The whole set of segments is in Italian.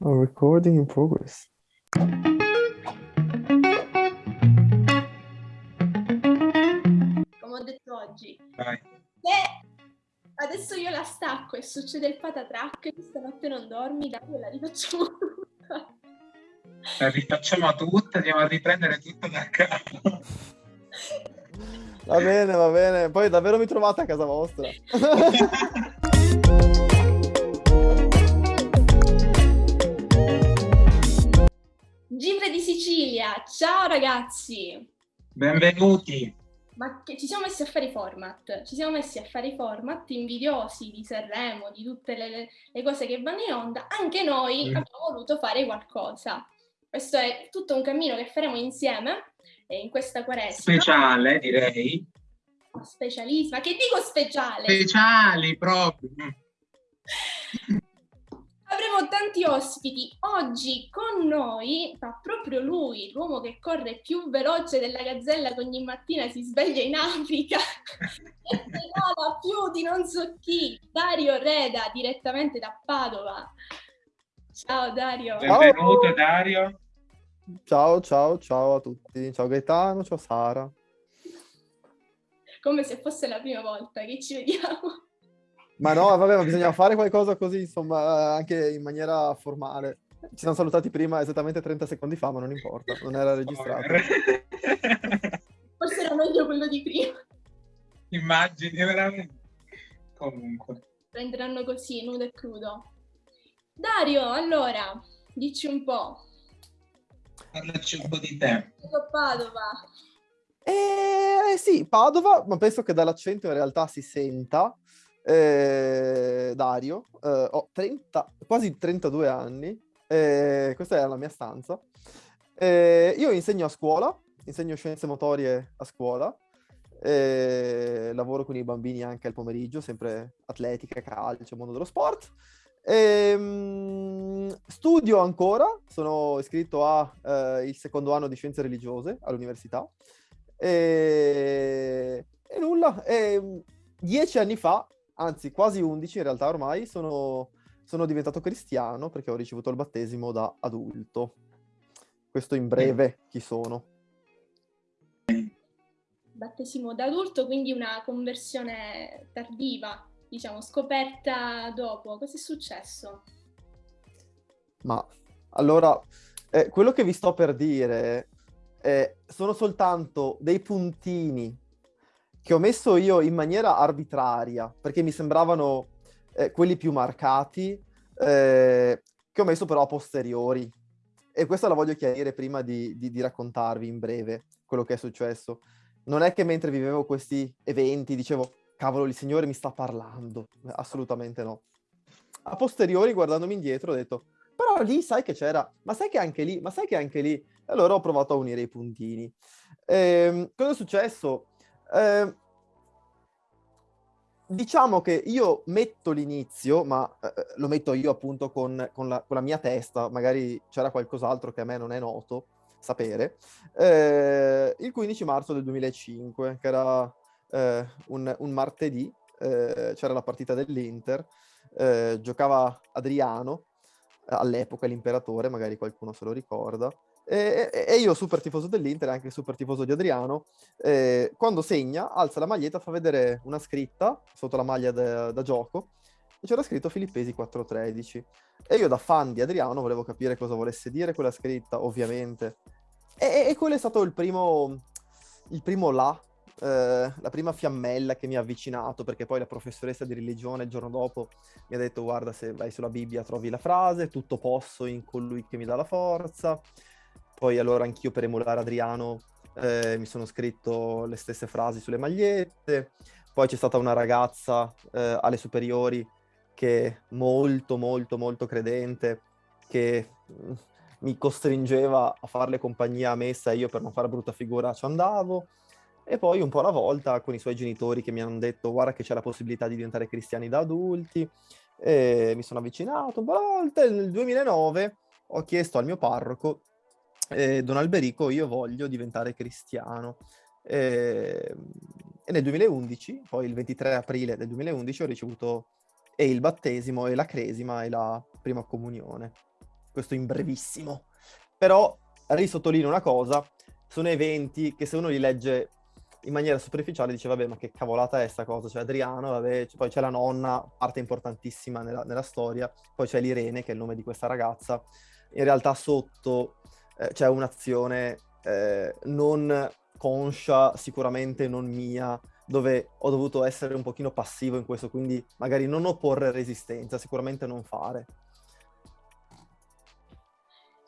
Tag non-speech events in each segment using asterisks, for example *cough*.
Oh, recording in progress. come ho detto oggi. Vai. Se adesso io la stacco e succede il patatrack, stanotte non dormi, dai, la rifacciamo tutta. La rifacciamo tutta, andiamo a riprendere tutto da capo. Va bene, va bene. Poi davvero mi trovate a casa vostra. *laughs* Gifre di Sicilia, ciao ragazzi! Benvenuti. Ma che ci siamo messi a fare i format, ci siamo messi a fare i format invidiosi di Sanremo, di tutte le, le cose che vanno in onda, anche noi Mm. abbiamo voluto fare qualcosa. Questo è tutto un cammino che faremo insieme eh, in questa quaresima. Speciale, direi. Specialissima, che dico speciale? Speciali proprio. *laughs* Avremo tanti ospiti. Oggi con noi va proprio lui, l'uomo che corre più veloce della gazzella che ogni mattina si sveglia in Africa *laughs* e pedala più di non so chi, Dario Reda, direttamente da Padova. Ciao Dario. Benvenuto Dario. Ciao, ciao, ciao a tutti. Ciao Gaetano, ciao Sara. Come se fosse la prima volta che ci vediamo. Ma no, vabbè, ma bisogna fare qualcosa così, insomma, anche in maniera formale. Ci siamo salutati prima, esattamente 30 secondi fa, ma non importa, non era registrato. Forse era meglio quello di prima. Immagini veramente. Comunque. Prenderanno così, nudo e crudo. Dario, allora, dici un po'. Parlaci un po' di te. Padova. Eh, sì, Padova, ma penso che dall'accento in realtà si senta. Eh, Dario, eh, ho 30, quasi 32 anni, eh, questa è la mia stanza. Eh, io insegno a scuola, insegno scienze motorie a scuola, eh, lavoro con i bambini anche al pomeriggio, sempre atletica, calcio, mondo dello sport. Ehm, studio ancora, sono iscritto a eh, secondo anno di scienze religiose all'università. E, e nulla, e dieci anni fa, anzi quasi undici in realtà ormai, sono, sono diventato cristiano perché ho ricevuto il battesimo da adulto. Questo in breve chi sono. battesimo da adulto, quindi una conversione tardiva, diciamo, scoperta dopo. Cosa è successo? Ma allora, eh, quello che vi sto per dire eh, sono soltanto dei puntini che ho messo io in maniera arbitraria, perché mi sembravano eh, quelli più marcati, eh, che ho messo però a posteriori. E questa la voglio chiarire prima di, di- di raccontarvi in breve quello che è successo. Non è che mentre vivevo questi eventi dicevo, cavolo, il Signore mi sta parlando. Assolutamente no. A posteriori, guardandomi indietro, ho detto, però lì sai che c'era, ma sai che anche lì, ma sai che anche lì. Allora ho provato a unire i puntini. Ehm, cosa è successo? Ehm, diciamo che io metto l'inizio, ma eh, lo metto io appunto con, con la, con la mia testa, magari c'era qualcos'altro che a me non è noto sapere, eh, il 15 marzo del 2005, che era eh, un, un martedì, eh, c'era la partita dell'Inter, eh, giocava Adriano, eh, all'epoca l'imperatore, magari qualcuno se lo ricorda, e, e- io super tifoso dell'Inter, anche super tifoso di Adriano, eh, quando segna, alza la maglietta, fa vedere una scritta sotto la maglia da, da gioco, e c'era scritto Filippesi 413. E io da fan di Adriano volevo capire cosa volesse dire quella scritta, ovviamente. E, e quello è stato il primo, il primo là, eh, la prima fiammella che mi ha avvicinato, perché poi la professoressa di religione il giorno dopo mi ha detto guarda se vai sulla Bibbia trovi la frase, tutto posso in colui che mi dà la forza. Poi allora anch'io per emulare Adriano eh, mi sono scritto le stesse frasi sulle magliette. Poi c'è stata una ragazza eh, alle superiori che molto molto molto credente, che mm, mi costringeva a farle compagnia a messa e io per non fare brutta figura ci andavo. E poi un po' alla volta con i suoi genitori che mi hanno detto guarda che c'è la possibilità di diventare cristiani da adulti. E mi sono avvicinato un po' alla volta nel 2009 ho chiesto al mio parroco eh, Don Alberico, io voglio diventare cristiano. E, e nel 2011, poi il 23 aprile del 2011, ho ricevuto e il battesimo e la cresima e la prima comunione. questo in brevissimo. Però risottolineo una cosa, sono eventi che se uno li legge in maniera superficiale dice vabbè ma che cavolata è sta cosa, c'è Adriano, vabbè, poi c'è la nonna, parte importantissima nella, nella, storia, poi c'è l'Irene che è il nome di questa ragazza, in realtà sotto eh, c'è un'azione eh, non conscia, sicuramente non mia, dove ho dovuto essere un pochino passivo in questo, quindi magari non opporre resistenza, sicuramente non fare.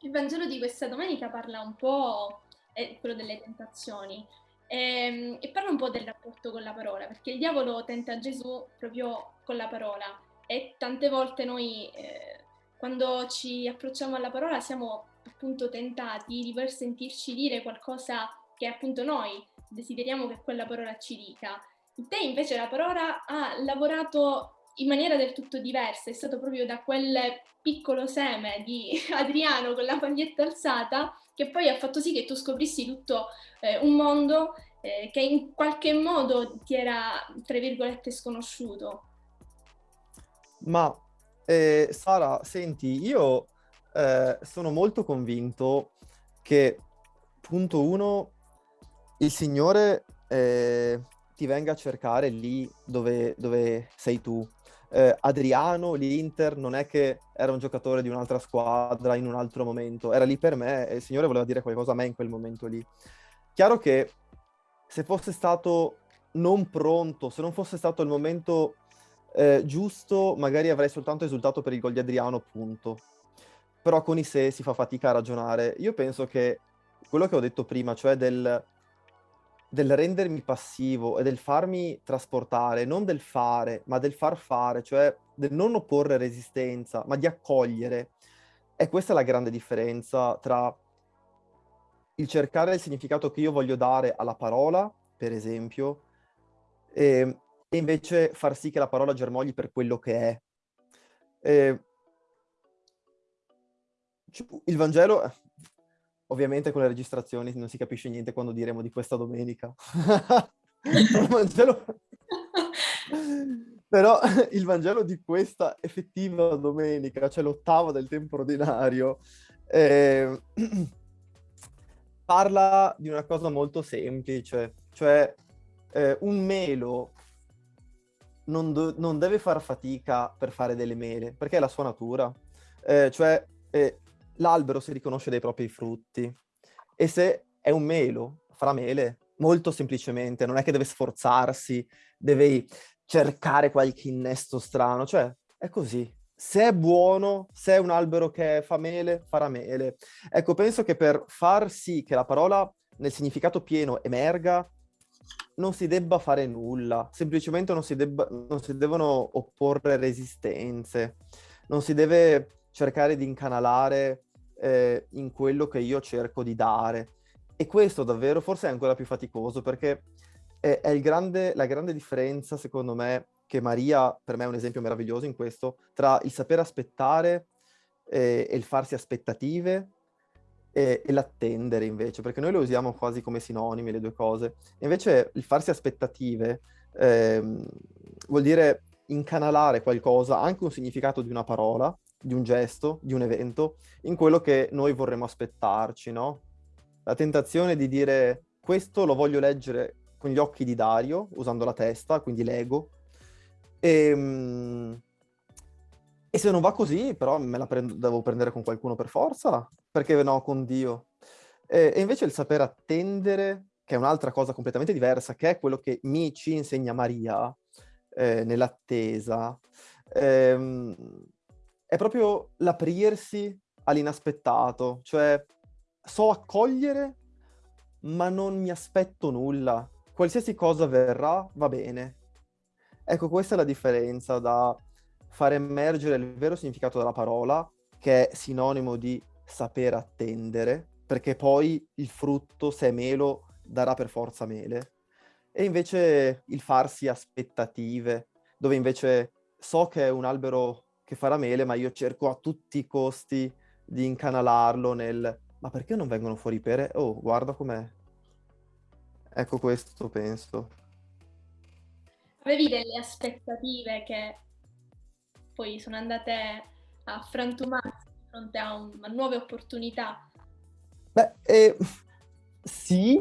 Il Vangelo di questa domenica parla un po', è quello delle tentazioni, e, ehm, e, parla un po' del rapporto con la parola, perché il diavolo tenta Gesù proprio con la parola e tante volte noi eh, quando ci approcciamo alla parola siamo appunto tentati di poter sentirci dire qualcosa che appunto noi desideriamo che quella parola ci dica. In te invece la parola ha lavorato in maniera del tutto diversa, è stato proprio da quel piccolo seme di *laughs* Adriano con la paglietta alzata che poi ha fatto sì che tu scoprissi tutto eh, un mondo eh, che in qualche modo ti era, tra virgolette, sconosciuto. Ma eh, Sara, senti, io eh, sono molto convinto che, punto uno, il Signore eh, ti venga a cercare lì dove, dove sei tu. Eh, Adriano, l'Inter, non è che era un giocatore di un'altra squadra in un altro momento, era lì per me e il Signore voleva dire qualcosa a me in quel momento lì. Chiaro che se fosse stato non pronto, se non fosse stato il momento eh, giusto, magari avrei soltanto esultato per il gol di Adriano, punto. Però con i se si fa fatica a ragionare. Io penso che quello che ho detto prima, cioè del del rendermi passivo e del farmi trasportare, non del fare, ma del far fare, cioè del non opporre resistenza, ma di accogliere. E questa è la grande differenza tra il cercare il significato che io voglio dare alla parola, per esempio, e, e invece far sì che la parola germogli per quello che è. E, il Vangelo, Ovviamente con le registrazioni non si capisce niente quando diremo di questa domenica. *laughs* Vangelo... *laughs* Però il Vangelo di questa effettiva domenica, cioè l'ottava del tempo ordinario, eh, *clears throat* parla di una cosa molto semplice, cioè eh, un melo non, non, deve far fatica per fare delle mele, perché è la sua natura. Eh, cioè, eh, l'albero si riconosce dai propri frutti e se è un melo, farà mele, molto semplicemente, non è che deve sforzarsi, deve cercare qualche innesto strano, cioè è così. Se è buono, se è un albero che fa mele, farà mele. Ecco, penso che per far sì che la parola nel significato pieno emerga, non si debba fare nulla, semplicemente non si, debba, non si devono opporre resistenze, non si deve cercare di incanalare eh, in quello che io cerco di dare. E questo davvero forse è ancora più faticoso perché è, è grande, la grande differenza, secondo me, che Maria, per me è un esempio meraviglioso in questo, tra il sapere aspettare eh, e il farsi aspettative e, e, l'attendere invece, perché noi lo usiamo quasi come sinonimi le due cose. Invece il farsi aspettative eh, vuol dire incanalare qualcosa, anche un significato di una parola, di un gesto, di un evento, in quello che noi vorremmo aspettarci, no? La tentazione di dire questo lo voglio leggere con gli occhi di Dario, usando la testa, quindi l'ego, e, ehm, e se non va così, però me la prendo, devo prendere con qualcuno per forza, perché no, con Dio. E, e invece il saper attendere, che è un'altra cosa completamente diversa, che è quello che mi ci insegna Maria eh, nell'attesa, ehm, è proprio l'aprirsi all'inaspettato, cioè so accogliere, ma non mi aspetto nulla. Qualsiasi cosa verrà, va bene. Ecco, questa è la differenza da far emergere il vero significato della parola, che è sinonimo di saper attendere, perché poi il frutto, se è melo, darà per forza mele. E invece il farsi aspettative, dove invece so che è un albero che farà mele, ma io cerco a tutti i costi di incanalarlo nel ma perché non vengono fuori pere? Oh, guarda com'è. Ecco questo, penso. Avevi delle aspettative che poi sono andate a frantumarsi fronte a, un, a nuove opportunità. Beh, eh, sì,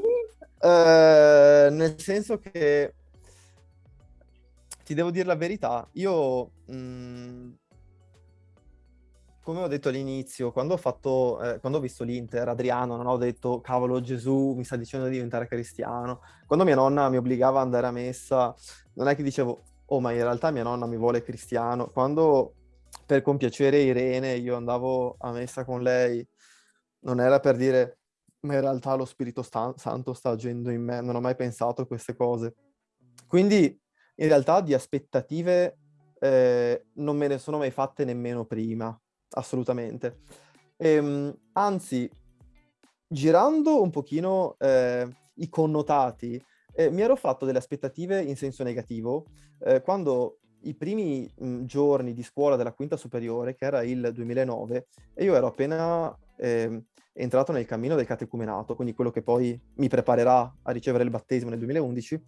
eh, nel senso che ti devo dire la verità, io mh, mm, come ho detto all'inizio, quando ho fatto, eh, quando ho visto l'Inter, Adriano, non ho detto cavolo Gesù mi sta dicendo di diventare cristiano. Quando mia nonna mi obbligava ad andare a messa, non è che dicevo, oh ma in realtà mia nonna mi vuole cristiano. Quando per compiacere Irene io andavo a messa con lei, non era per dire, ma in realtà lo Spirito sta- Santo sta agendo in me, non ho mai pensato a queste cose. Quindi in realtà di aspettative eh, non me ne sono mai fatte nemmeno prima assolutamente. Ehm, anzi, girando un pochino eh, i connotati, eh, mi ero fatto delle aspettative in senso negativo eh, quando i primi mh, giorni di scuola della quinta superiore, che era il 2009, e io ero appena ehm, entrato nel cammino del catecumenato, quindi quello che poi mi preparerà a ricevere il battesimo nel 2011,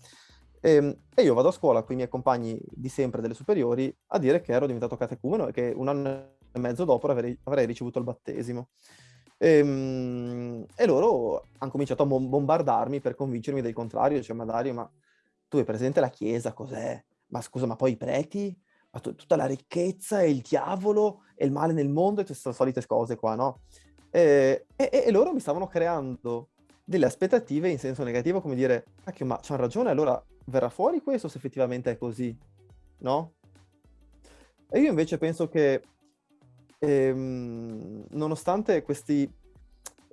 ehm, e, io vado a scuola con i miei compagni di sempre delle superiori a dire che ero diventato catecumeno e che un anno e mezzo dopo avrei, avrei ricevuto il battesimo. E, ehm, e loro hanno cominciato a bombardarmi per convincermi del contrario, cioè ma Dario, ma tu hai presente la Chiesa, cos'è? Ma scusa, ma poi i preti? Ma t- tutta la ricchezza e il diavolo e il male nel mondo e queste solite cose qua, no? E, e, e loro mi stavano creando delle aspettative in senso negativo, come dire, cacchio, ma c'hanno ragione, allora verrà fuori questo se effettivamente è così, no? E io invece penso che ehm, nonostante questi,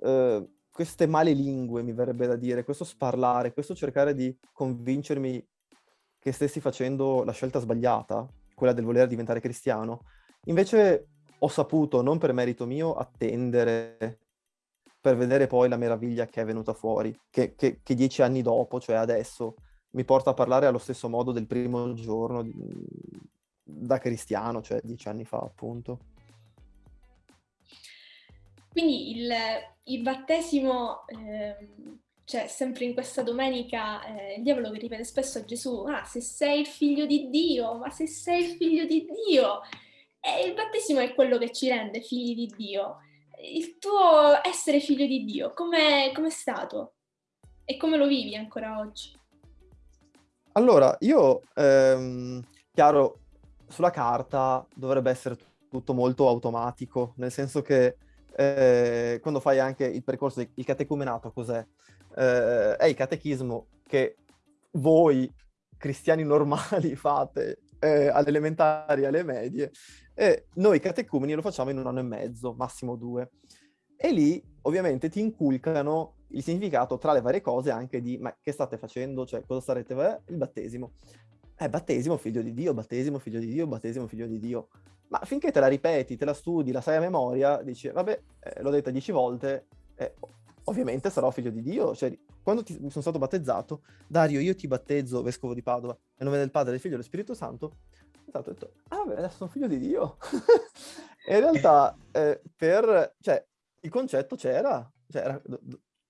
eh, queste male lingue, mi verrebbe da dire, questo sparlare, questo cercare di convincermi che stessi facendo la scelta sbagliata, quella del voler diventare cristiano, invece ho saputo, non per merito mio, attendere per vedere poi la meraviglia che è venuta fuori, che, che, che dieci anni dopo, cioè adesso, mi porta a parlare allo stesso modo del primo giorno da cristiano, cioè dieci anni fa appunto. Quindi il, il battesimo, eh, cioè sempre in questa domenica, eh, il diavolo che ripete spesso a Gesù, ah se sei il figlio di Dio, ma se sei il figlio di Dio. E il battesimo è quello che ci rende figli di Dio. Il tuo essere figlio di Dio, com'è, com'è stato? E come lo vivi ancora oggi? Allora, io, ehm, chiaro, sulla carta dovrebbe essere tutto molto automatico, nel senso che eh, quando fai anche il percorso, il catecumenato cos'è? Eh, è il catechismo che voi cristiani normali *laughs* fate eh, alle elementari, alle medie, e noi catecumeni lo facciamo in un anno e mezzo, massimo due. E lì ovviamente ti inculcano il significato tra le varie cose anche di ma che state facendo, cioè cosa starete eh, il battesimo. Eh, battesimo figlio di Dio, battesimo figlio di Dio, battesimo figlio di Dio. Ma finché te la ripeti, te la studi, la sai a memoria, dici, vabbè, eh, l'ho detta dieci volte, eh, ovviamente sarò figlio di Dio. Cioè, quando ti, mi sono stato battezzato, Dario, io ti battezzo, vescovo di Padova, nel nome del Padre, del Figlio e dello Spirito Santo, ho detto, ah vabbè, adesso sono figlio di Dio. *laughs* e in realtà, eh, per, cioè, il concetto c'era, c'era,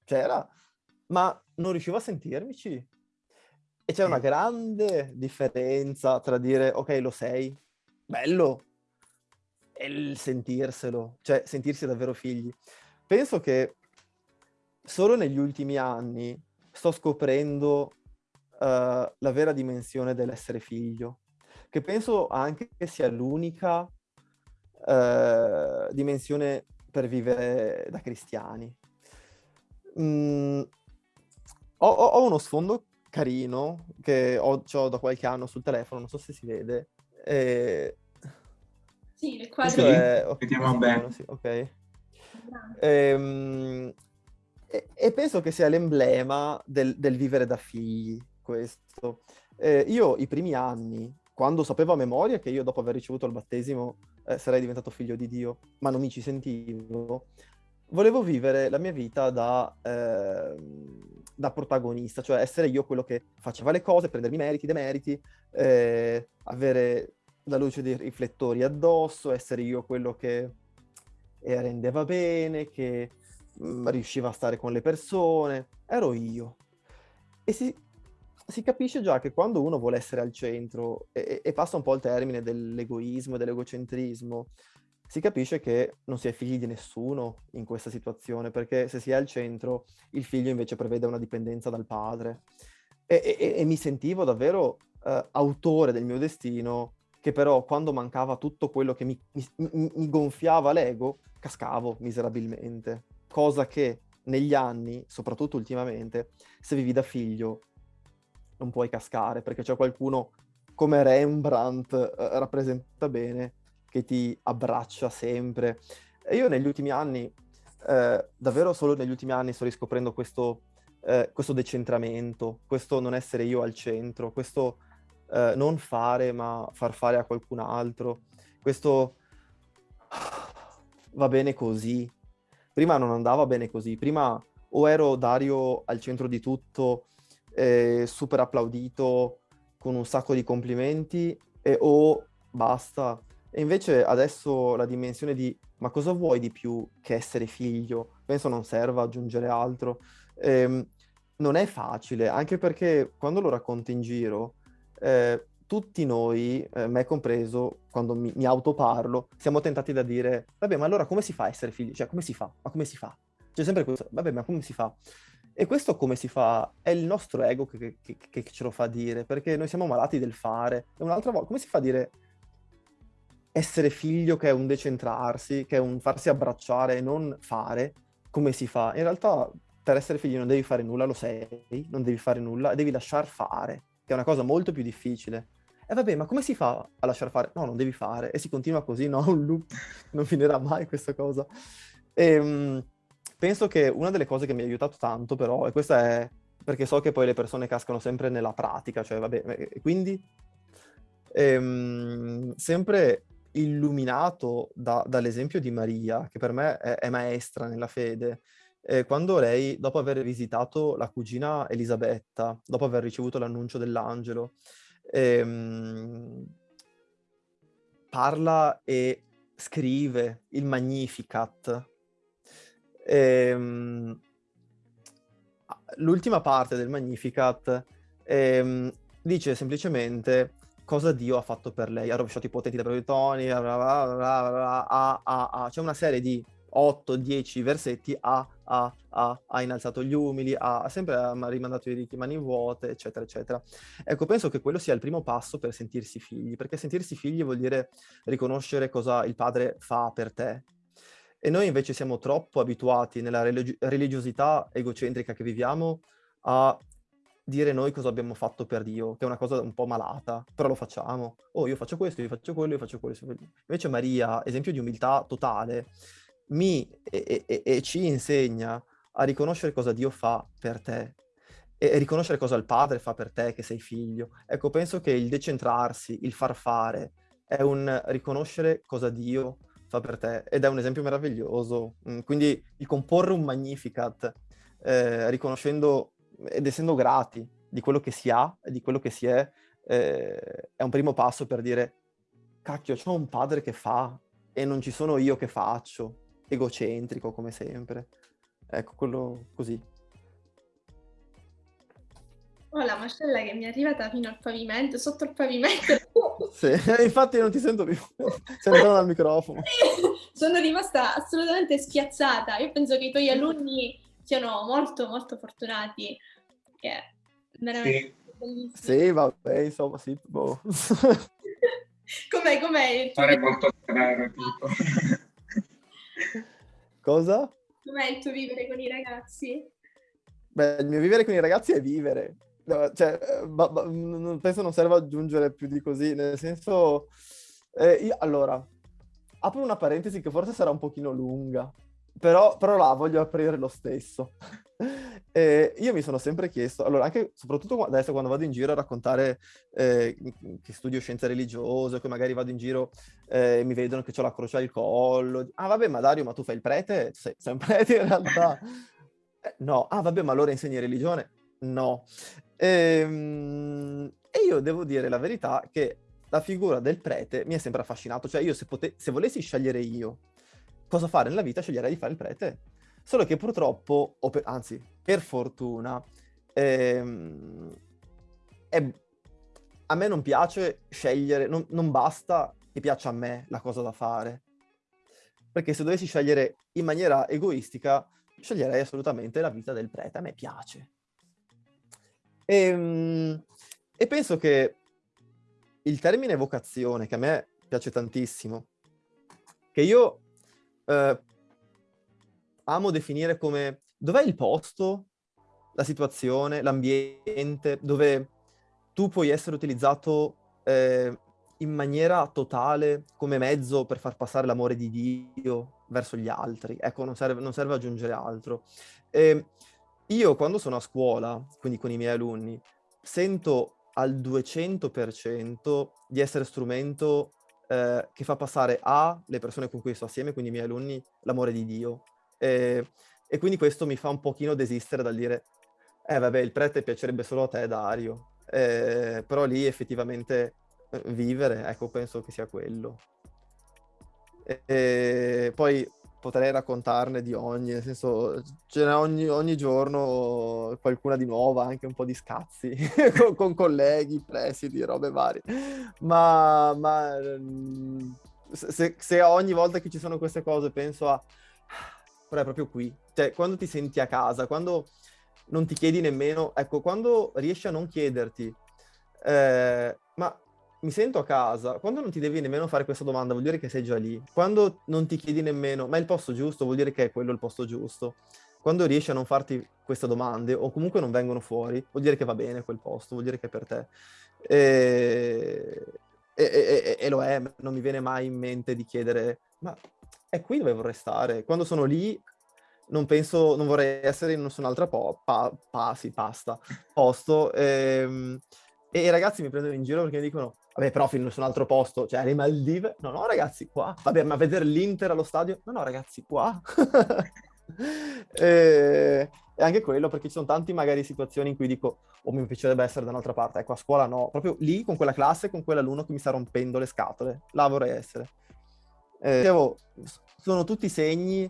c'era, ma non riuscivo a sentirmici. E c'è una grande differenza tra dire, ok, lo sei, bello, e il sentirselo, cioè sentirsi davvero figli. Penso che solo negli ultimi anni sto scoprendo uh, la vera dimensione dell'essere figlio, che penso anche che sia l'unica uh, dimensione per vivere da cristiani. Mm, ho, ho, uno sfondo carino che ho, ho, da qualche anno sul telefono, non so se si vede. E sì, le quadre. È... Okay, Vediamo bene. Sì, ok. Ehm, e, e, penso che sia l'emblema del, del vivere da figli, questo. Eh, io i primi anni, quando sapevo a memoria che io dopo aver ricevuto il battesimo eh, sarei diventato figlio di Dio, ma non mi ci sentivo, volevo vivere la mia vita da, eh, da protagonista, cioè essere io quello che faceva le cose, prendermi meriti, demeriti, eh, avere la luce dei riflettori addosso, essere io quello che rendeva bene, che mh, mm, riusciva a stare con le persone, ero io. E si, si, capisce già che quando uno vuole essere al centro e, e, passa un po' il termine dell'egoismo e dell'egocentrismo, si capisce che non si è figli di nessuno in questa situazione, perché se si è al centro, il figlio invece prevede una dipendenza dal padre. E, e, e mi sentivo davvero uh, autore del mio destino, che però quando mancava tutto quello che mi, mi, mi gonfiava l'ego, cascavo miserabilmente. Cosa che negli anni, soprattutto ultimamente, se vivi da figlio, non puoi cascare, perché c'è qualcuno come Rembrandt eh, rappresenta bene, che ti abbraccia sempre. E io negli ultimi anni, eh, davvero solo negli ultimi anni sto riscoprendo questo, eh, questo decentramento, questo non essere io al centro, questo eh, non fare ma far fare a qualcun altro, questo va bene così. Prima non andava bene così, prima o ero Dario al centro di tutto, eh, super applaudito, con un sacco di complimenti, e, o basta, e invece adesso la dimensione di ma cosa vuoi di più che essere figlio? Penso non serva aggiungere altro. Ehm, non è facile, anche perché quando lo racconto in giro, eh, tutti noi, eh, me compreso, quando mi, mi autoparlo, siamo tentati da dire, vabbè, ma allora come si fa a essere figli? Cioè, come si fa? Ma come si fa? C'è sempre questo, vabbè, ma come si fa? E questo come si fa? È il nostro ego che, che, che, ce lo fa dire, perché noi siamo malati del fare. E un'altra volta, come si fa a dire essere figlio che è un decentrarsi, che è un farsi abbracciare e non fare, come si fa? In realtà per essere figlio non devi fare nulla, lo sei, non devi fare nulla, devi lasciar fare, che è una cosa molto più difficile. E vabbè, ma come si fa a lasciar fare? No, non devi fare. E si continua così, no? *laughs* Un loop, non finirà mai questa cosa. E, um, penso che una delle cose che mi ha aiutato tanto, però, e questa è perché so che poi le persone cascano sempre nella pratica, cioè vabbè, quindi ehm, sempre illuminato da, dall'esempio di Maria, che per me è, è maestra nella fede, eh, quando lei, dopo aver visitato la cugina Elisabetta, dopo aver ricevuto l'annuncio dell'angelo, ehm, parla e scrive il Magnificat. Ehm, l'ultima parte del Magnificat ehm, dice semplicemente cosa Dio ha fatto per lei. Ha rovesciato i potenti da proietoni, c'è una serie di 8-10 versetti, ha, ha, ha, ha, innalzato gli umili, ha, sempre rimandato i ricchi mani vuote, eccetera, eccetera. Ecco, penso che quello sia il primo passo per sentirsi figli, perché sentirsi figli vuol dire riconoscere cosa il padre fa per te. E noi invece siamo troppo abituati nella religi- religiosità egocentrica che viviamo a dire noi cosa abbiamo fatto per Dio, che è una cosa un po' malata, però lo facciamo. Oh, io faccio questo, io faccio quello, io faccio questo. Invece Maria, esempio di umiltà totale, mi e, e, e ci insegna a riconoscere cosa Dio fa per te e riconoscere cosa il padre fa per te che sei figlio. Ecco, penso che il decentrarsi, il far fare, è un riconoscere cosa Dio fa per te ed è un esempio meraviglioso. Mm, quindi il comporre un Magnificat, eh, riconoscendo ed essendo grati di quello che si ha e di quello che si è, eh, è un primo passo per dire, cacchio, c'ho un padre che fa e non ci sono io che faccio, egocentrico come sempre. Ecco, quello così. Ho la mascella che mi è arrivata fino al pavimento, sotto il pavimento. *laughs* sì, *laughs* infatti non ti sento più. *laughs* Sei lontano dal microfono. Sono rimasta assolutamente spiazzata. Io penso che i tuoi alunni siano molto molto fortunati, che veramente sì. bellissimo. Sì, vabbè, insomma, sì, boh. com'è, com'è? Fare molto severo, tipo. *laughs* Cosa? Com'è il tuo vivere con i ragazzi? Beh, il mio vivere con i ragazzi è vivere. No, cioè, ba, ba, penso non serva aggiungere più di così, nel senso... Eh, io, allora, apro una parentesi che forse sarà un pochino lunga, però, però là voglio aprire lo stesso. E io mi sono sempre chiesto, allora anche soprattutto adesso quando vado in giro a raccontare eh, che studio scienze religiose, che magari vado in giro e eh, mi vedono che ho la croce al collo, ah vabbè ma Dario ma tu fai il prete? Sei, sei un *laughs* prete in realtà? eh, no, ah vabbè ma allora insegni religione? No. E, ehm, e io devo dire la verità che la figura del prete mi è sempre affascinato, cioè io se, se volessi scegliere io cosa fare nella vita, sceglierei di fare il prete. Solo che purtroppo, per, anzi, per fortuna, ehm, è, a me non piace scegliere, non, non basta che piaccia a me la cosa da fare. perché se dovessi scegliere in maniera egoistica, sceglierei assolutamente la vita del prete, a me piace. E, ehm, e penso che il termine vocazione, che a me piace tantissimo, che io eh, amo definire come dov'è il posto, la situazione, l'ambiente, dove tu puoi essere utilizzato eh, in maniera totale come mezzo per far passare l'amore di Dio verso gli altri. Ecco, non serve, non serve aggiungere altro. E io quando sono a scuola, quindi con i miei alunni, sento al 200% di essere strumento eh, che fa passare a le persone con cui sto assieme, quindi i miei alunni, l'amore di Dio. E, e quindi questo mi fa un pochino desistere dal dire, eh vabbè, il prete piacerebbe solo a te, Dario. Eh, però lì effettivamente eh, vivere, ecco, penso che sia quello. E, e poi potrei raccontarne di ogni, nel senso, ce n'è ogni, ogni giorno qualcuna di nuova, anche un po' di scazzi *laughs* con, con, colleghi, presidi, robe varie. Ma, ma mm, se, se, ogni volta che ci sono queste cose penso a... Però è proprio qui. Cioè, quando ti senti a casa, quando non ti chiedi nemmeno... Ecco, quando riesci a non chiederti... Eh, ma mi sento a casa, quando non ti devi nemmeno fare questa domanda vuol dire che sei già lì. Quando non ti chiedi nemmeno, ma è il posto giusto, vuol dire che è quello il posto giusto. Quando riesci a non farti queste domande o comunque non vengono fuori, vuol dire che va bene quel posto, vuol dire che è per te. E, e, e, e lo è, non mi viene mai in mente di chiedere, ma è qui dove vorrei stare? Quando sono lì non penso, non vorrei essere in nessun'altra po- pa- pa- sì, pasta, posto. E, e i ragazzi mi prendono in giro perché mi dicono, vabbè, però fino su un altro posto, cioè alle Maldive. No, no, ragazzi, qua. Vabbè, ma vedere l'Inter allo stadio? No, no, ragazzi, qua. *laughs* e, e, anche quello, perché ci sono tanti magari situazioni in cui dico, oh, mi piacerebbe essere da un'altra parte. Ecco, a scuola no. Proprio lì, con quella classe, con quell'alunno che mi sta rompendo le scatole. Là vorrei essere. Eh, dicevo, sono tutti segni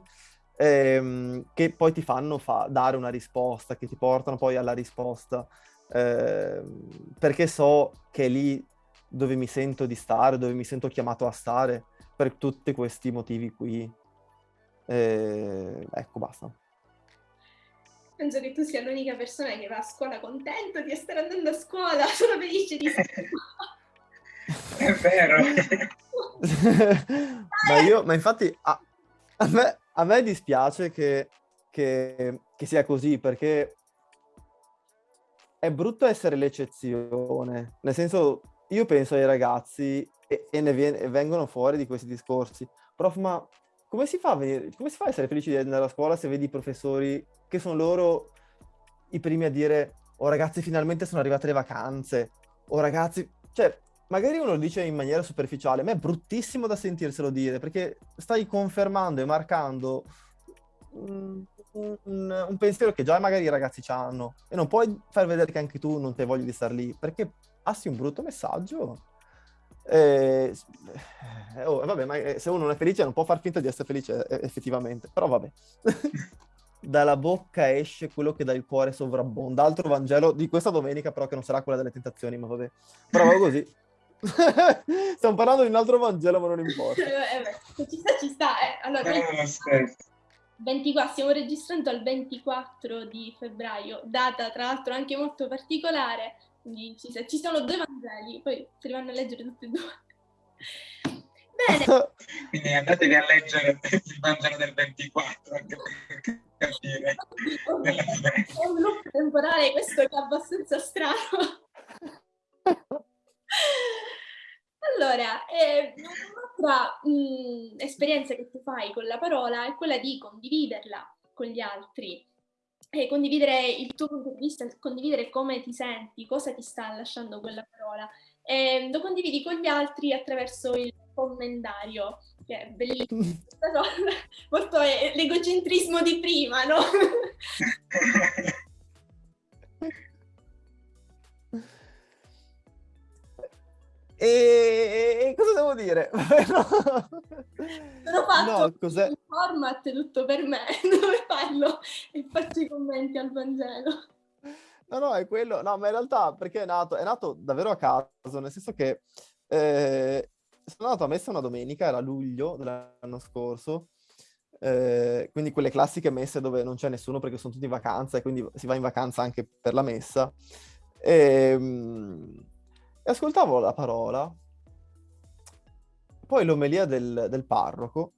ehm, che poi ti fanno fa- dare una risposta, che ti portano poi alla risposta. Ehm, perché so che è lì dove mi sento di stare, dove mi sento chiamato a stare, per tutti questi motivi qui. Eh, ecco, basta. Penso che tu sia l'unica persona che va a scuola contento di essere andando a scuola, *laughs* sono felice di *laughs* essere È vero. *laughs* *laughs* ma io, ma infatti a, a, me, a me, dispiace che, che, che sia così, perché è brutto essere l'eccezione, nel senso io penso ai ragazzi e, e ne viene, e vengono fuori di questi discorsi, prof ma come si, venire, come si fa a essere felici di andare a scuola se vedi i professori che sono loro i primi a dire oh ragazzi finalmente sono arrivate le vacanze, oh ragazzi, cioè magari uno lo dice in maniera superficiale, ma è bruttissimo da sentirselo dire perché stai confermando e marcando un, un, un, pensiero che già magari i ragazzi hanno e non puoi far vedere che anche tu non te voglia di star lì, perché passi un brutto messaggio. E, eh, oh, vabbè, ma eh, se uno non è felice non può far finta di essere felice eh, effettivamente, però vabbè. *laughs* Dalla bocca esce quello che dal cuore sovrabbonda. Altro Vangelo di questa domenica, però che non sarà quella delle tentazioni, ma vabbè. Però così. Stiamo parlando di un altro Vangelo, ma non importa. *laughs* eh, beh, ci sta, ci sta. Eh. Allora, eh, 24, stiamo registrando al 24 di febbraio, data tra l'altro anche molto particolare, quindi ci, ci sono due Vangeli, poi se li vanno a leggere tutti e due. Bene. *laughs* Quindi andatevi a leggere il Vangelo del 24 anche per capire. È un loop temporale questo che è abbastanza strano. *laughs* Allora, eh, un'altra mh, esperienza che tu fai con la parola è quella di condividerla con gli altri, e condividere il tuo punto di vista, condividere come ti senti, cosa ti sta lasciando quella parola. E lo condividi con gli altri attraverso il commentario, che è bellissimo. *laughs* Molto l'egocentrismo di prima, no? *laughs* E, cosa devo dire? *laughs* no. Sono fatto no, cos'è? un format tutto per me, *laughs* dove parlo e faccio i commenti al Vangelo. No, no, è quello. No, ma in realtà perché è nato? È nato davvero a caso, nel senso che eh, sono andato a messa una domenica, era luglio dell'anno scorso, eh, quindi quelle classiche messe dove non c'è nessuno perché sono tutti in vacanza e quindi si va in vacanza anche per la messa. E, ehm, e ascoltavo la parola, poi l'omelia del, del parroco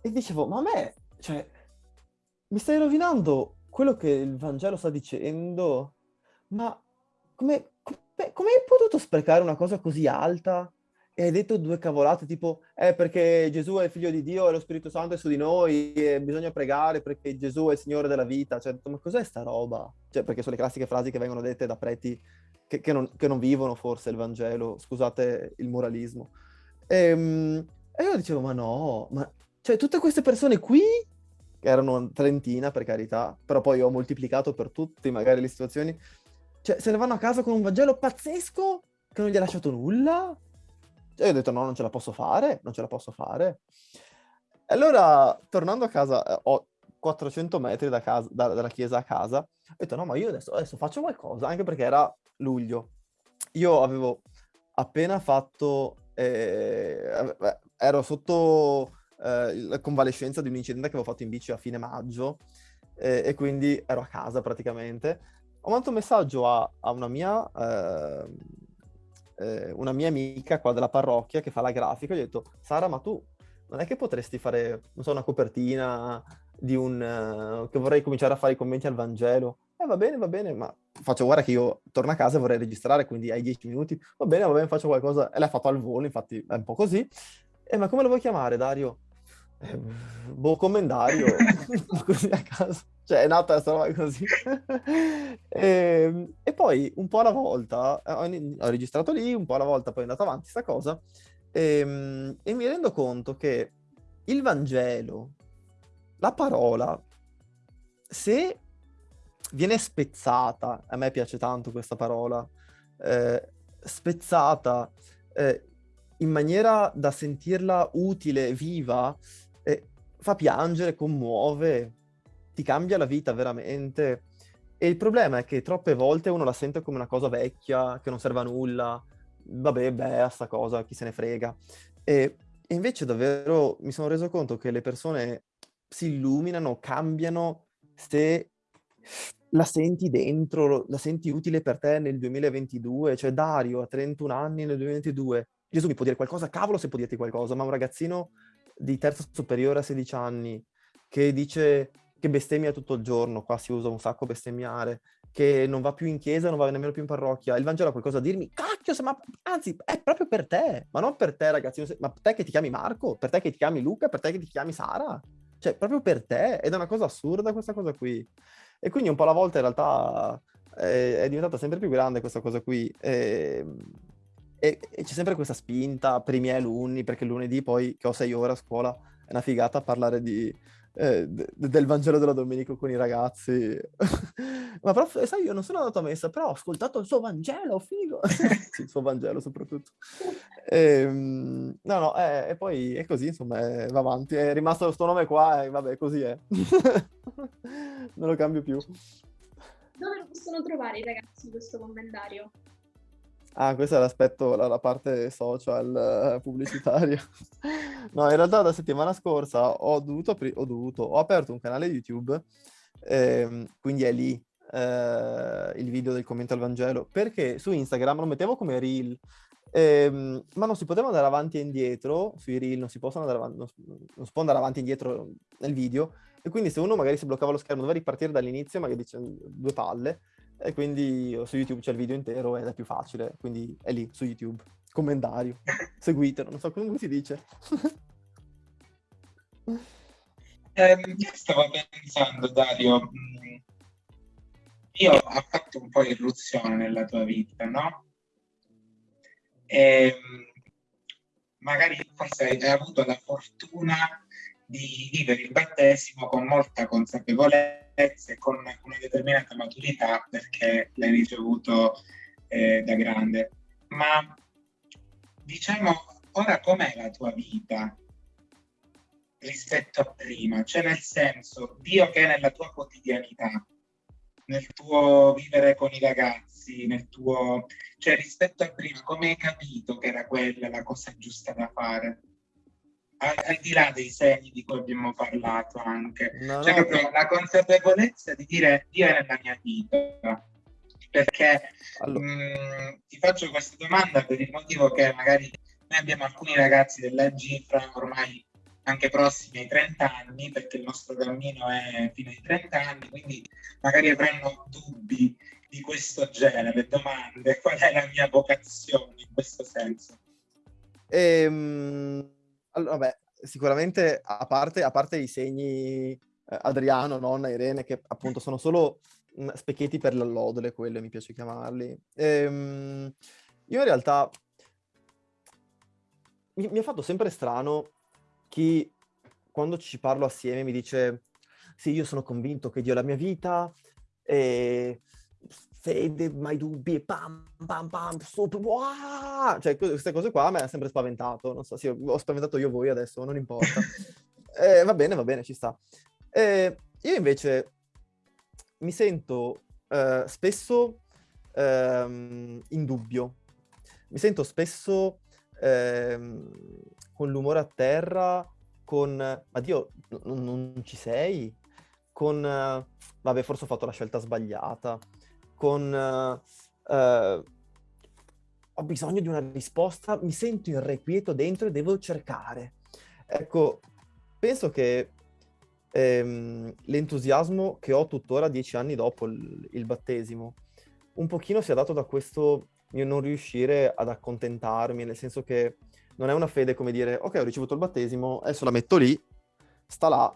e dicevo, ma a me, cioè, mi stai rovinando quello che il Vangelo sta dicendo, ma come, come, come hai potuto sprecare una cosa così alta? E hai detto due cavolate tipo, eh perché Gesù è il figlio di Dio e lo Spirito Santo è su di noi e bisogna pregare perché Gesù è il Signore della vita. Cioè, ma cos'è sta roba? Cioè, perché sono le classiche frasi che vengono dette da preti che, che, non, che non, vivono forse il Vangelo, scusate il moralismo. E, ehm, e io dicevo, ma no, ma cioè tutte queste persone qui, che erano trentina per carità, però poi ho moltiplicato per tutti magari le situazioni, cioè se ne vanno a casa con un Vangelo pazzesco che non gli ha lasciato nulla? E ho detto no, non ce la posso fare, non ce la posso fare. E allora, tornando a casa, eh, ho 400 metri da casa, da, dalla chiesa a casa, ho detto no, ma io adesso, adesso faccio qualcosa, anche perché era luglio. Io avevo appena fatto, eh, ero sotto eh, la convalescenza di un incidente che avevo fatto in bici a fine maggio eh, e quindi ero a casa praticamente. Ho mandato un messaggio a, a una, mia, ehm, eh, una mia amica qua della parrocchia che fa la grafica, gli ho detto Sara ma tu non è che potresti fare, non so, una copertina di un... Uh, che vorrei cominciare a fare i commenti al Vangelo? Eh, va bene, va bene, ma faccio guarda che io torno a casa e vorrei registrare, quindi hai dieci minuti. Va bene, va bene, faccio qualcosa. E l'ha fatto al volo, infatti è un po' così. Eh, ma come lo vuoi chiamare, Dario? Eh, boh, commendario. *laughs* *laughs* così a caso. Cioè, è nata questa roba così. e, *laughs* ehm, e, poi, un po' alla volta, ho, ho, registrato lì, un po' alla volta poi è andata avanti questa cosa, e, ehm, e mi rendo conto che il Vangelo, la parola, se viene spezzata, a me piace tanto questa parola, eh, spezzata eh, in maniera da sentirla utile, viva, eh, fa piangere, commuove, ti cambia la vita veramente. E il problema è che troppe volte uno la sente come una cosa vecchia, che non serve a nulla, vabbè, beh, sta cosa, chi se ne frega. E, e invece davvero mi sono reso conto che le persone si illuminano, cambiano se la senti dentro, la senti utile per te nel 2022, cioè Dario a 31 anni nel 2022, Gesù mi può dire qualcosa, cavolo se può dirti qualcosa, ma un ragazzino di terza superiore a 16 anni che dice che bestemmia tutto il giorno, qua si usa un sacco bestemmiare, che non va più in chiesa, non va nemmeno più in parrocchia, il Vangelo ha qualcosa a dirmi, cacchio, ma anzi è proprio per te, ma non per te ragazzino, ma per te che ti chiami Marco, per te che ti chiami Luca, per te che ti chiami Sara, cioè proprio per te, ed è una cosa assurda questa cosa qui. E quindi un po' alla volta in realtà è, è diventata sempre più grande questa cosa qui. E, e, e, c'è sempre questa spinta per i miei alunni, perché lunedì poi, che ho sei ore a scuola, è una figata parlare di, eh, del Vangelo della Domenica con i ragazzi. *laughs* Ma prof, sai, io non sono andato a messa, però ho ascoltato il suo Vangelo, figo! *laughs* sì, il suo Vangelo soprattutto. E, ehm, no, no, eh, e poi è così, insomma, eh, va avanti. È rimasto questo nome qua e vabbè, così è. *laughs* non lo cambio più. Dove lo possono trovare i ragazzi questo commentario? Ah, questo è l'aspetto, la, la parte social uh, pubblicitaria. *laughs* no, in realtà la settimana scorsa ho dovuto, apri- ho, dovuto ho aperto un canale YouTube, ehm, quindi è lì eh, il video del commento al Vangelo, perché su Instagram lo mettevo come reel, ehm, ma non si poteva andare avanti e indietro, sui reel non si, andare avanti, non, non si può andare avanti e indietro nel video, e quindi se uno magari si bloccava lo schermo doveva ripartire dall'inizio, magari dice due palle, e quindi su YouTube c'è il video intero ed è più facile, quindi è lì su YouTube. Commentario, *laughs* seguitelo, non so come si dice. *laughs* eh, stavo pensando, Dario, mm, io ho fatto un po' irruzione nella tua vita, no? E ehm, magari forse hai avuto la fortuna di vivere il battesimo con molta consapevolezza e con una determinata maturità perché l'hai ricevuto eh, da grande. Ma diciamo, ora com'è la tua vita rispetto a prima? Cioè nel senso, Dio che è nella tua quotidianità, nel tuo vivere con i ragazzi, nel tuo... cioè rispetto a prima, come hai capito che era quella la cosa giusta da fare? Al, di là dei segni di cui abbiamo parlato anche, no, cioè no, proprio no. la consapevolezza di dire Dio è nella mia vita. Perché allora. mh, mm, ti faccio questa domanda per il motivo che magari noi abbiamo alcuni ragazzi della Gifra ormai anche prossimi ai 30 anni, perché il nostro cammino è fino ai 30 anni, quindi magari avranno dubbi di questo genere, domande, *laughs* qual è la mia vocazione in questo senso? Ehm, allora, beh, sicuramente a parte, a parte i segni eh, Adriano, nonna, Irene, che appunto sono solo mh, mm, specchietti per l'allodole, quello mi piace chiamarli. Ehm, io in realtà mi, mi ha fatto sempre strano chi quando ci parlo assieme mi dice sì, io sono convinto che Dio è la mia vita e fede, mai dubbi, pam, pam, pam, super, wow! Cioè, queste cose qua mi ha sempre spaventato. Non so, sì, ho spaventato io voi adesso, non importa. *laughs* eh, va bene, va bene, ci sta. Eh, io invece mi sento eh, spesso ehm, in dubbio. Mi sento spesso ehm, con l'umore a terra, con ma Dio, non, non ci sei? Con vabbè, forse ho fatto la scelta sbagliata. Con eh, ho bisogno di una risposta, mi sento irrequieto dentro e devo cercare. Ecco, penso che ehm, l'entusiasmo che ho tuttora dieci anni dopo il, il battesimo un pochino sia dato da questo mio non riuscire ad accontentarmi, nel senso che non è una fede come dire, ok, ho ricevuto il battesimo, adesso la metto lì, sta là,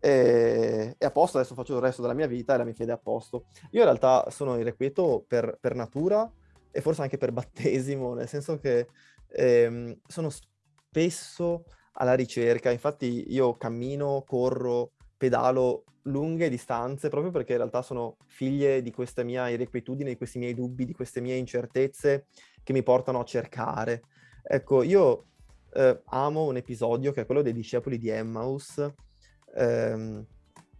e, a posto, adesso faccio il resto della mia vita e la mia fede è a posto. Io in realtà sono irrequieto per, per natura e forse anche per battesimo, nel senso che ehm, sono spesso alla ricerca, infatti io cammino, corro, pedalo lunghe distanze proprio perché in realtà sono figlie di questa mia irrequietudine, di questi miei dubbi, di queste mie incertezze che mi portano a cercare. Ecco, io eh, amo un episodio che è quello dei discepoli di Emmaus, ehm,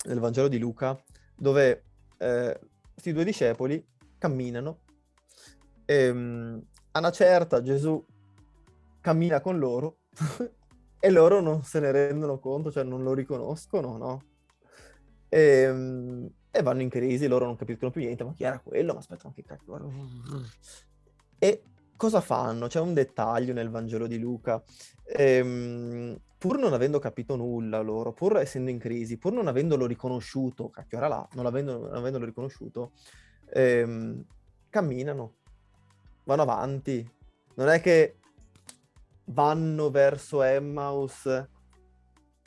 nel Vangelo di Luca, dove eh, questi due discepoli camminano e ehm, a una certa Gesù cammina con loro *laughs* e loro non se ne rendono conto, cioè non lo riconoscono, no? E, ehm, e, vanno in crisi, loro non capiscono più niente, ma chi era quello? Ma aspetta, ma che cacchio? E cosa fanno? C'è un dettaglio nel Vangelo di Luca. Ehm, pur non avendo capito nulla loro, pur essendo in crisi, pur non avendolo riconosciuto, cacchio era là, non, avendo, non avendolo riconosciuto, ehm, camminano, vanno avanti. Non è che vanno verso Emmaus,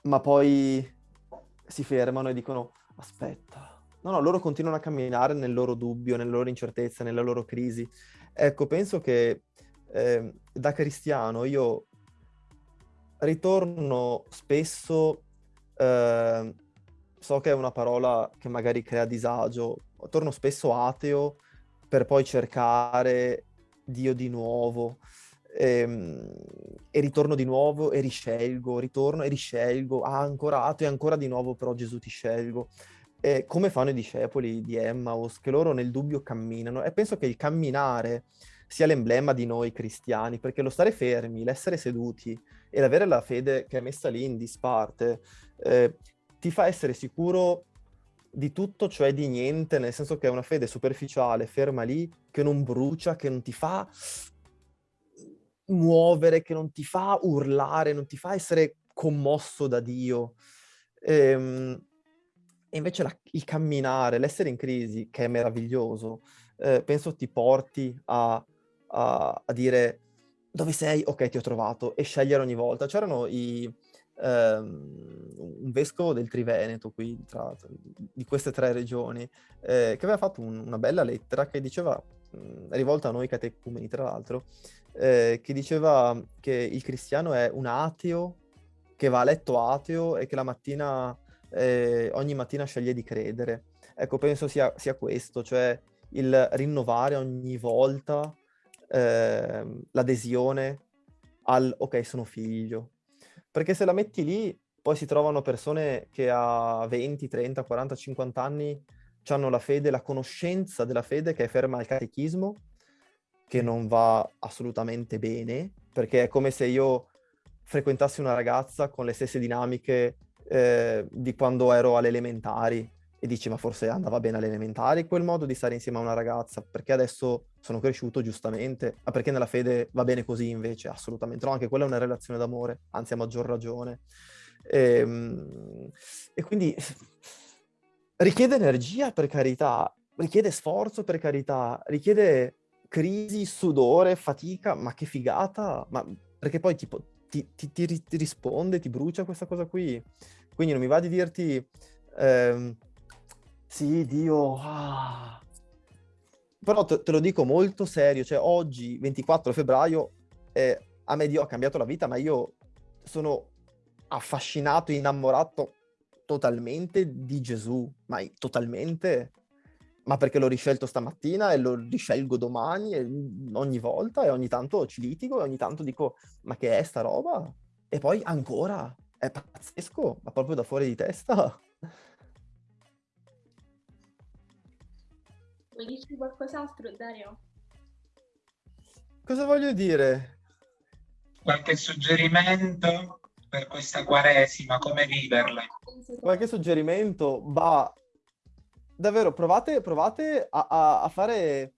ma poi si fermano e dicono aspetta. No, no, loro continuano a camminare nel loro dubbio, nella loro incertezza, nella loro crisi. Ecco, penso che eh, da cristiano io ritorno spesso, eh, so che è una parola che magari crea disagio, torno spesso ateo per poi cercare Dio di nuovo e, ehm, e, ritorno di nuovo e riscelgo, ritorno e riscelgo, ah ancora ateo e ancora di nuovo però Gesù ti scelgo. E come fanno i discepoli di Emmaus, che loro nel dubbio camminano e penso che il camminare sia l'emblema di noi cristiani, perché lo stare fermi, l'essere seduti e l'avere la fede che è messa lì in disparte, eh, ti fa essere sicuro di tutto, cioè di niente, nel senso che è una fede superficiale, ferma lì, che non brucia, che non ti fa muovere, che non ti fa urlare, non ti fa essere commosso da Dio. Ehm, e invece la, il camminare, l'essere in crisi, che è meraviglioso, eh, penso ti porti a, a, a, dire dove sei? Ok, ti ho trovato, e scegliere ogni volta. C'erano i, ehm, un vescovo del Triveneto, qui, tra, di queste tre regioni, eh, che aveva fatto un, una bella lettera che diceva, mh, rivolta a noi catecumeni tra l'altro, eh, che diceva che il cristiano è un ateo che va a letto ateo e che la mattina, eh, ogni mattina sceglie di credere. Ecco, penso sia, sia questo, cioè il rinnovare ogni volta eh, l'adesione al ok, sono figlio. Perché se la metti lì, poi si trovano persone che a 20, 30, 40, 50 anni hanno la fede, la conoscenza della fede che è ferma al catechismo, che non va assolutamente bene, perché è come se io frequentassi una ragazza con le stesse dinamiche eh, di quando ero alle elementari e dici ma forse andava bene alle elementari quel modo di stare insieme a una ragazza, perché adesso sono cresciuto giustamente, ma perché nella fede va bene così invece? Assolutamente no, anche quella è una relazione d'amore, anzi a maggior ragione. E, ehm, e quindi *laughs* richiede energia per carità, richiede sforzo per carità, richiede crisi, sudore, fatica, ma che figata, ma perché poi tipo ti, ti, ti, ti risponde, ti brucia questa cosa qui. Quindi non mi va di dirti, ehm, sì, Dio, ah. però te, te, lo dico molto serio, cioè oggi, 24 febbraio, eh, a me Dio ha cambiato la vita, ma io sono affascinato, innamorato totalmente di Gesù, ma totalmente, ma perché l'ho riscelto stamattina e lo riscelgo domani e ogni volta e ogni tanto ci litigo e ogni tanto dico ma che è sta roba? E poi ancora, è pazzesco, ma proprio da fuori di testa. Vuoi dirci qualcos'altro, Dario? Cosa voglio dire? Qualche suggerimento? per questa quaresima, come viverla? Qualche suggerimento? Bah, davvero, provate, provate a, a, a, fare,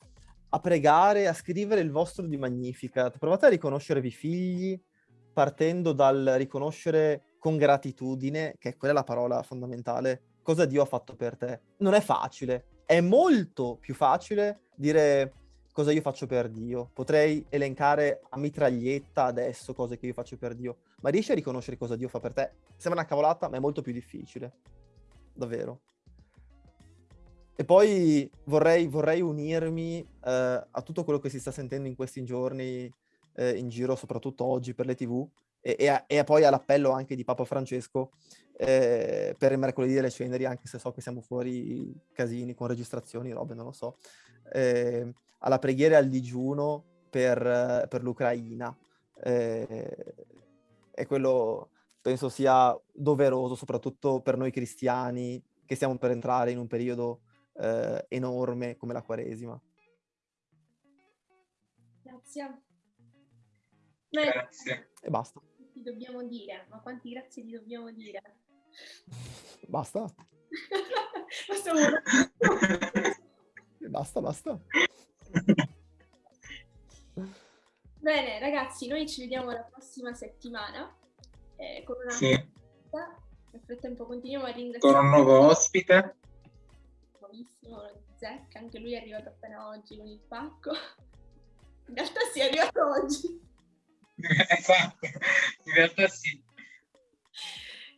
a pregare, a scrivere il vostro di Magnificat. Provate a riconoscervi figli partendo dal riconoscere con gratitudine, che è quella la parola fondamentale, cosa Dio ha fatto per te. Non è facile, è molto più facile dire cosa io faccio per Dio. Potrei elencare a mitraglietta adesso cose che io faccio per Dio, ma riesci a riconoscere cosa Dio fa per te? Sembra una cavolata, ma è molto più difficile. Davvero. E poi vorrei, vorrei unirmi eh, a tutto quello che si sta sentendo in questi giorni eh, in giro, soprattutto oggi per le tv, e, e, a, e poi all'appello anche di Papa Francesco eh, per il mercoledì delle ceneri, anche se so che siamo fuori casini con registrazioni, robe, non lo so, eh, alla preghiera e al digiuno per, per l'Ucraina. Eh, e quello penso sia doveroso, soprattutto per noi cristiani, che stiamo per entrare in un periodo eh, enorme come la Quaresima. Grazie. Grazie. E basta. Ti dobbiamo dire, ma quanti grazie ti dobbiamo dire? *laughs* Basta. *laughs* *laughs* basta, basta. Bene, ragazzi, noi ci vediamo la prossima settimana eh, con una sì. Nel frattempo continuiamo a ringraziare con un nuovo ospite. Nuovissimo, Zecca, anche lui è arrivato appena oggi con il pacco. In realtà si è arrivato oggi. *laughs* esatto, in realtà sì.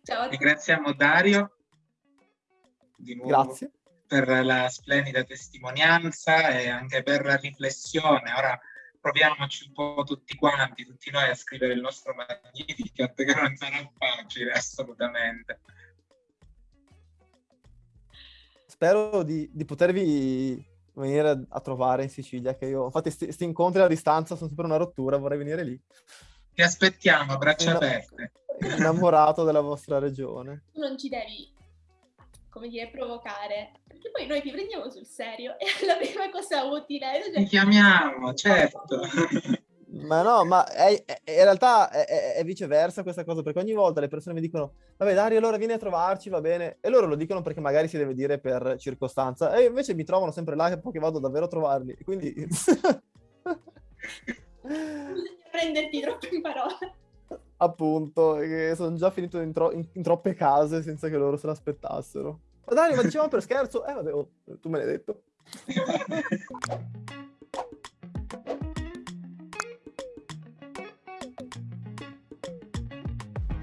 Ciao. Ringraziamo Dario di nuovo Grazie. per la splendida testimonianza e anche per la riflessione. Ora proviamoci un po' tutti quanti, tutti noi a scrivere il nostro Magnificat, che non sarà facile assolutamente. Spero di, di potervi venire a trovare in Sicilia, che io, infatti, questi incontri a distanza sono sempre una rottura, vorrei venire lì. Ti aspettiamo a braccia Inna- aperte. Innamorato della vostra regione. Tu non ci devi, come dire, provocare, perché poi noi ti prendiamo sul serio *laughs* e la prima cosa utile... Cioè... Ti chiamiamo, certo. *laughs* Ma no, ma è, è, in realtà è, è, viceversa questa cosa, perché ogni volta le persone mi dicono, vabbè Dario, allora vieni a trovarci, va bene, e loro lo dicono perché magari si deve dire per circostanza, e invece mi trovano sempre là che poi vado davvero a trovarli, quindi... *laughs* Prenderti troppo in parola. Appunto, sono già finito in, tro- in, in, troppe case senza che loro se l'aspettassero. Ma Dario, ma dicevamo per scherzo? Eh vabbè, oh, tu me l'hai detto. *laughs*